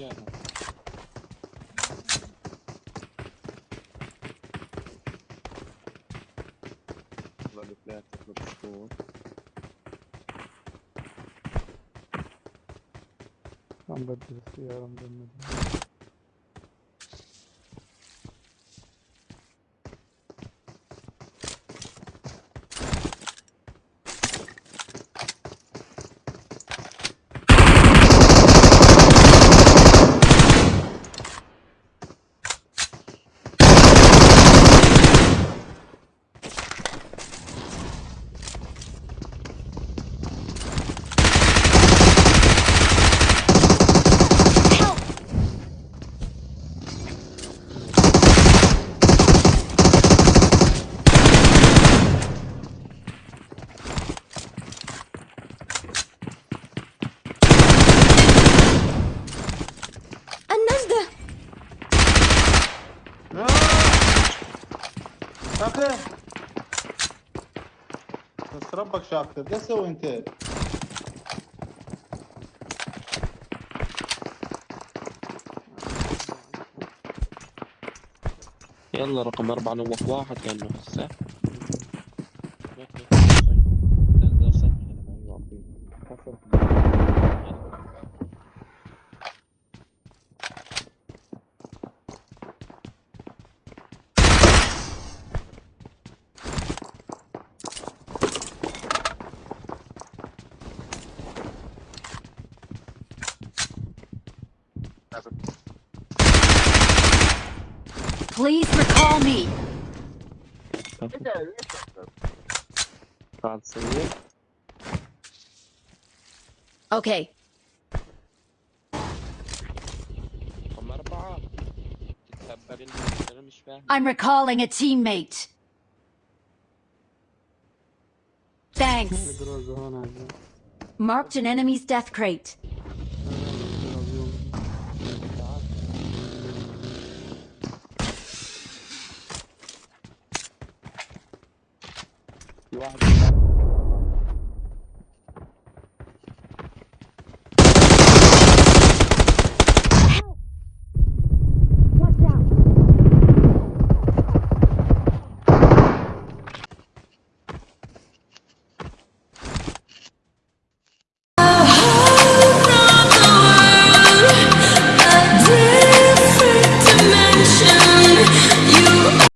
Çıktı yerden. Varlıklar toplamış bu. Tam da birisi yarım dönmedi. شاكر بس ربك شاكر ده سوي انت يلا رقم أربعة نوف واحد لأنه هسه Please recall me. Can't see. Okay. I'm recalling a teammate. Thanks. Marked an enemy's death crate. you are.